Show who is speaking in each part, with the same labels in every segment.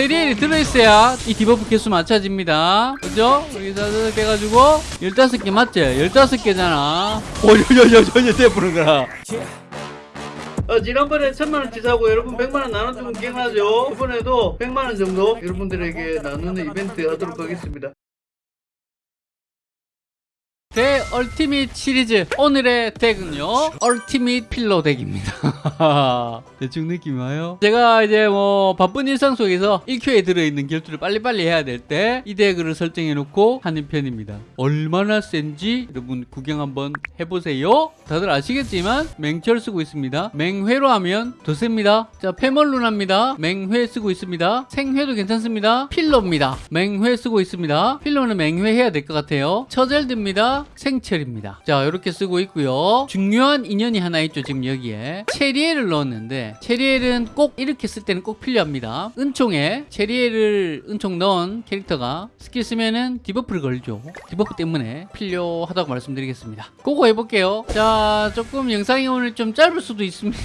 Speaker 1: 체리엘이 들어있어야 이 debuff 개수 맞춰집니다 그죠? 여기서 빼가지고 15개 맞지? 15개잖아 오여여여여 돼버린 거라 어, 지난번에 천만원치 사고 여러분 백만원 나눠주면 기억나죠? 이번에도 백만원 정도 여러분들에게 나누는 이벤트 하도록 하겠습니다 대 ultimate 시리즈. 오늘의 덱은요 ultimate 필로 deck입니다. 대충 느낌 와요? 제가 이제 뭐 바쁜 일상 속에서 1큐에 들어있는 결투를 빨리빨리 해야 될 때 이 deck을 설정해 놓고 하는 편입니다. 얼마나 센지 여러분 구경 한번 해보세요. 다들 아시겠지만 맹철 쓰고 있습니다. 맹회로 하면 더 셉니다. 자 페멀룬합니다. 맹회 쓰고 있습니다. 생회도 괜찮습니다. 필로입니다. 맹회 쓰고 있습니다. 필로는 맹회 해야 될 것 같아요. 처젤드입니다 생철입니다. 자, 이렇게 쓰고 있고요. 중요한 인연이 하나 있죠, 지금 여기에. 체리엘을 넣었는데, 체리엘은 꼭 이렇게 쓸 때는 꼭 필요합니다. 은총에 체리엘을 은총 넣은 캐릭터가 스킬 쓰면은 debuff를 걸죠. debuff 때문에 필요하다고 말씀드리겠습니다. 그거 해볼게요. 자, 조금 영상이 오늘 좀 짧을 수도 있습니다.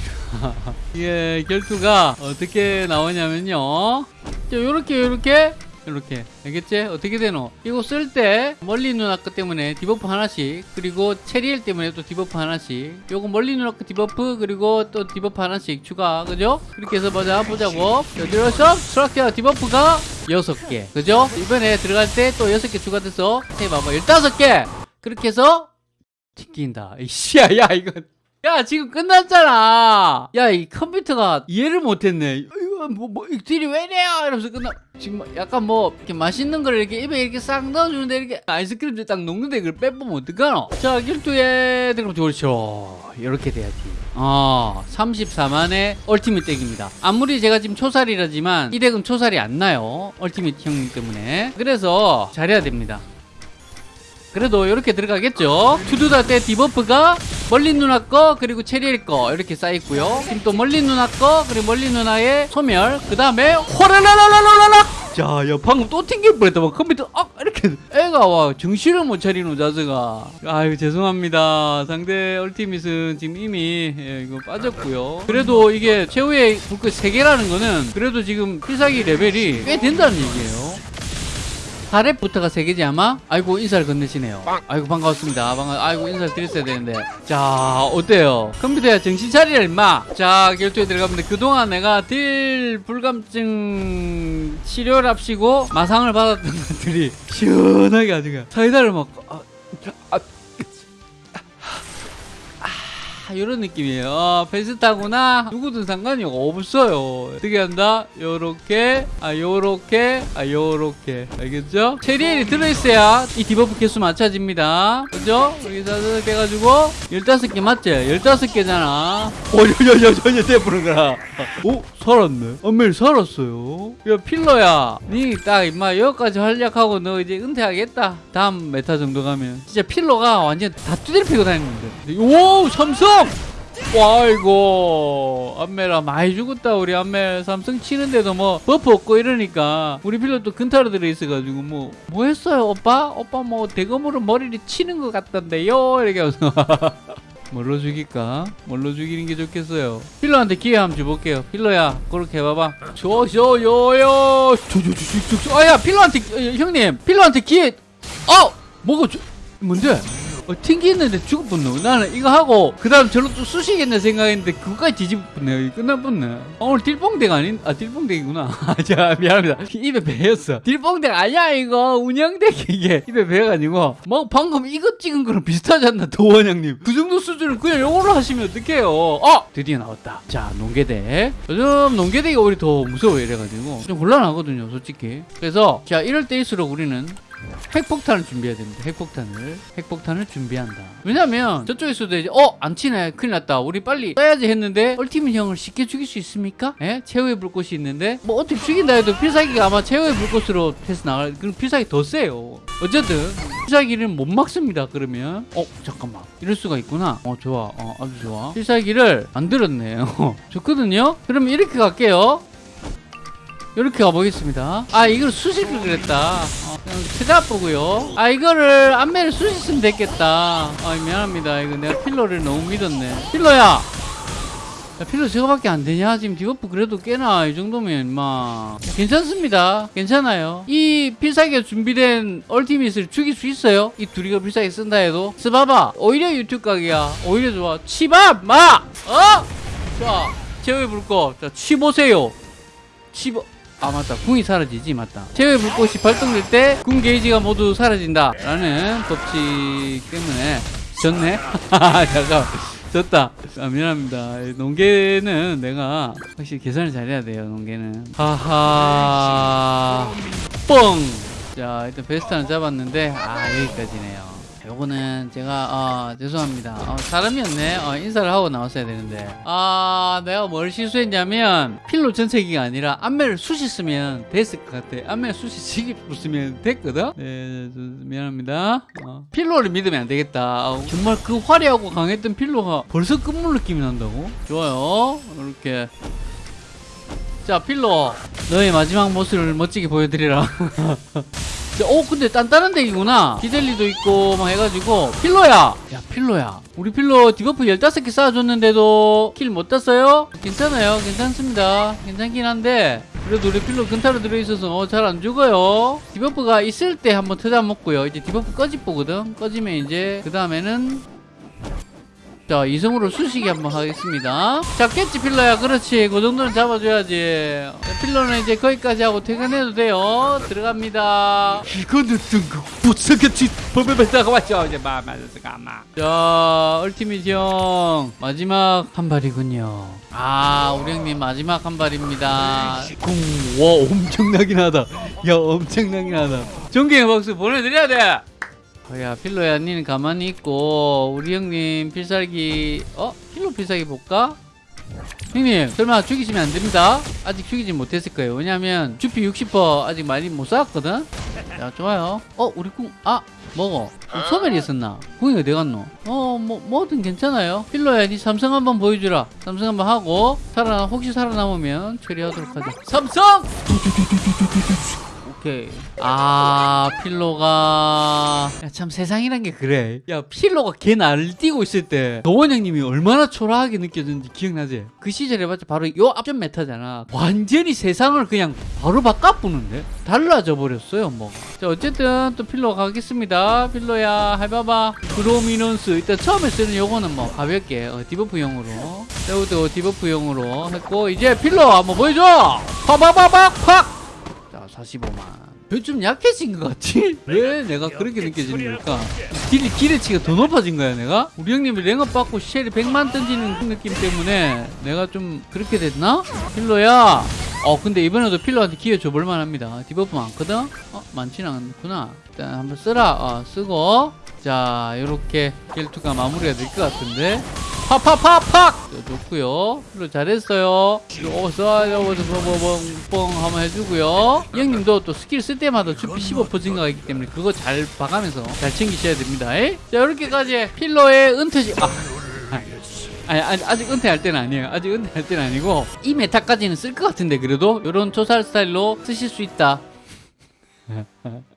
Speaker 1: 이게 결투가 어떻게 나오냐면요. 자, 요렇게, 요렇게 이렇게 알겠지? 어떻게 되노? 이거 쓸 때 멀리 누나 거 때문에 debuff 하나씩 그리고 체리엘 때문에 또 debuff 하나씩 요거 멀리 누나 거 debuff 그리고 또 debuff 하나씩 추가 그죠? 그렇게 해서 보자 보자고 들어서 스트럭처 debuff가 6개 그죠? 이번에 들어갈 때 또 6개 추가돼서 해봐봐 15개 그렇게 해서 튕긴다 이씨야 야 이거 야 지금 끝났잖아 야 이 컴퓨터가 이해를 못했네 뭐, 뭐 딜이 왜 이래요? 이러면서 끝나 지금 약간 뭐 이렇게 맛있는 걸 이렇게 입에 이렇게 싹 넣어주는데 이렇게 아이스크림 딱 녹는데 이걸 빼보면 어떡하노? 자 길두에 들어가면 그렇죠 이렇게 돼야지. 어 34만의 얼티밋 덱입니다. 아무리 제가 지금 초살이라지만 이 덱은 초살이 안 나요. 얼티밋 형님 때문에. 그래서 잘해야 됩니다 그래도 이렇게 들어가겠죠? 투두다 때 debuff가 멀리 누나 거 그리고 체리엘 거 이렇게 쌓여있고요. 지금 또 멀리 누나 거 그리고 멀리 누나의 소멸. 그 다음에 호라라라라라라 자야 방금 또 튕길 뻔했다. 막 컴퓨터 아 이렇게. 애가 와 정신을 못 차리노 자스가. 아유 죄송합니다. 상대 ultimate은 지금 이미 예, 이거 빠졌고요. 그래도 이게 최후의 불꽃 3개라는 거는 그래도 지금 필살기 레벨이 꽤 된다는 얘기예요 4렙부터가 3개지 아마? 아이고 인사를 건네시네요. 아이고 반갑습니다. 반가... 아이고 인사를 드렸어야 되는데. 자 어때요? 컴퓨터야 정신 차리라 임마. 자 결투에 들어가면 그동안 내가 딜 불감증 치료랍시고 마상을 받았던 것들이 시원하게 아주 사이다를 먹고 아, 아, 이런 느낌이에요. 어, 베스타구나. 누구든 상관이 없어요. 어떻게 한다? 요렇게 아 요렇게 아 요렇게. 알겠죠? 체리엘이 들어있어야 이 debuff 개수 맞춰집니다. 그죠? 여기서 빼가지고 15개 맞지? 15개잖아. 오여여여여 돼버린 거라 오 살았네. 엄멜 살았어요. 야 필러야. 니 딱 임마 여기까지 활약하고 너 이제 은퇴하겠다. 다음 meta 정도 가면. 진짜 필러가 완전 다 두드려 피고 다니는데. 오 삼성 와이고 안메라 많이 죽었다 우리 안메 삼성 치는데도 뭐 buff 없고 이러니까. 우리 또 근타로 들어있어가지고 뭐 뭐 했어요 오빠? 오빠 뭐 대검으로 머리를 치는 것 같던데요? 이렇게 하면서. 뭘로 죽일까? 뭘로 죽이는 게 좋겠어요? 필러한테 기회 한번 줘볼게요. 필러야 그렇게 해봐봐. 저저요요. 저저저저 아야 필러한테 어, 형님. 필러한테 기회 어! 뭐가 저, 뭔데? 어, 튕기는데 뻔네. 나는 이거 하고 그 다음 저로 또 쑤시겠네 생각했는데 그거까지 뒤집었네 끝날 뻔네. 아, 오늘 딜뽕덱 아닌 아 딜뽕덱이구나. 자 미안합니다. 입에 배였어. 딜뽕덱 아니야 이거. 운영덱 이게. 입에 배여가지고. 뭐 방금 이거 찍은 거랑 비슷하지 않나 도원장님. 그 정도 수준은 그냥 영어로 하시면 어떡해요. 어 드디어 나왔다. 자 농계덱 요즘 농계덱이 오히려 더 무서워 이래가지고. 좀 곤란하거든요 솔직히. 그래서 자 이럴 때일수록 우리는 핵폭탄을 준비해야 됩니다. 핵폭탄을. 핵폭탄을 준비한다. 왜냐면 저쪽에서도 이제 어? 안 치네. 큰일 났다. 우리 빨리 써야지 했는데 얼티밋 형을 쉽게 죽일 수 있습니까? 예? 최후의 불꽃이 있는데 뭐 어떻게 죽인다 해도 필살기가 아마 최후의 불꽃으로 해서 나갈 그럼 필살기 더 세요. 어쨌든 필살기를 못 막습니다. 그러면 어? 잠깐만. 이럴 수가 있구나. 어 좋아. 어 아주 좋아. 필살기를 만들었네요. 좋거든요? 그러면 이렇게 갈게요. 이렇게 가보겠습니다 아 이걸 수식을 그랬다 어, 그냥 트잡 보고요 아 이거를 안매를 수식으면 됐겠다 아 미안합니다 이거 내가 필러를 너무 믿었네 필러야 야, 필로 저거밖에 안 되냐? 지금 debuff 그래도 꽤나 이 정도면 막 괜찮습니다. 괜찮아요. 이 필살기가 준비된 ultimate을 죽일 수 있어요. 이 둘이가 필살기 쓴다 해도 스바바 오히려 유튜브 각이야. 오히려 좋아. 치밥 마 어? 자 제외 불꽃 자 치보세요. 치보 아 맞다. 궁이 사라지지 맞다. 제외 불꽃이 발동될 때 궁 게이지가 모두 사라진다 라는 법칙 때문에 졌네? 잠깐 졌다. 아 미안합니다. 농계는 내가 확실히 계산을 잘해야 돼요 농계는. 하하. 뻥 자 일단 베스트는 잡았는데 아 여기까지네요 요거는 제가 어, 죄송합니다. 어, 사람이었네. 어, 인사를 하고 나왔어야 되는데. 아 내가 뭘 실수했냐면 필로 전체기가 아니라 안매를 숱이 쓰면 됐을 것 같아. 숱이 지기 쓰면 됐거든? 네 저, 미안합니다. 어, 필로를 믿으면 안 되겠다. 어, 정말 그 화려하고 강했던 필로가 벌써 끝물 느낌이 난다고? 좋아요. 이렇게. 자 필로. 너의 마지막 모습을 멋지게 보여드리라 오 근데 단단한 deck이구나. 기델리도 있고 막 해가지고. 필로야. 야 필로야. 우리 필로 debuff 15개 쌓아줬는데도 킬 못 땄어요? 괜찮아요. 괜찮습니다. 괜찮긴 한데 그래도 우리 필로 근타로 들어있어서 어, 잘 안 죽어요. debuff가 있을 때 한번 터다 먹고요. 이제 debuff 꺼집보거든? 꺼지면 이제 그 다음에는 자 이성으로 수식이 한번 하겠습니다. 잡겠지 필러야. 그렇지. 그 정도는 잡아줘야지. 필러는 이제 거기까지 하고 퇴근해도 돼요. 들어갑니다. 이거는 못생겼지. 버베베다가 왔죠 이제 마 맞았어 가마. 자 얼티밋 형. 마지막 한 발이군요. 아 우리 형님 마지막 한 발입니다. 궁와 엄청나긴 하다. 야 엄청나긴 하다. 존경의 박수 보내드려야 돼. 어, 야 필로야 니는 가만히 있고 우리 형님 필살기 어? 필로 필살기 볼까? 형님 설마 죽이시면 안 됩니다. 아직 죽이지 못했을 거예요. 왜냐면 주피 60% 아직 많이 못 쌓았거든? 자 좋아요. 어 우리 궁 아 먹어. 소멸이 있었나? 궁이 어디 갔노? 어 뭐 뭐든 괜찮아요. 필로야 니 삼성 한번 보여주라. 삼성 한번 하고 살아 혹시 살아남으면 처리하도록 하자. 삼성 오케이. 아, 필로가. 야, 참 세상이란 게 그래. 야, 필로가 걔 날뛰고 있을 때, 노원 형님이 얼마나 초라하게 느껴졌는지 기억나지? 그 시절 에 봤자 바로 요 앞전 메타잖아. 완전히 세상을 그냥 바로 바꿔부는데? 달라져 버렸어요, 뭐. 자, 어쨌든 또 필로 가겠습니다. 필로야, 해봐봐. prominence. 일단 처음에 쓰는 요거는 뭐 가볍게, 어, debuff용으로. 세우도 debuff용으로 했고, 이제 필로 한번 보여줘! 팍팍팍팍! 팍! 자 45만 좀 약해진 것 같지? 왜 내가 그렇게 느껴지는 걸까? 딜이 기대치가 더 높아진 거야 내가? 우리 형님이 랭업 받고 쉘이 100만 던지는 그 느낌 때문에 내가 좀 그렇게 됐나? 필로야 어 근데 이번에도 필로한테 기회 줘볼 만 합니다 debuff 많거든? 어 많지는 않구나 일단 한번 쓰라 어 쓰고 자 요렇게 결투가 마무리가 될 것 같은데 팍팍팍팍! 좋고요. 필로 잘했어요. 어서 뻥뻥뻥 한번 해주고요. 이 형님도 또 스킬 쓸 때마다 주피 15% 증가가 있기 때문에 그거 잘 봐가면서 잘 챙기셔야 됩니다. 에? 자 이렇게까지 필로의 은퇴식 아. 아니, 아니 아직 은퇴할 때는 아니에요. 아직 은퇴할 때는 아니고 이 meta까지는 쓸 것 같은데 그래도 이런 초살 스타일로 쓰실 수 있다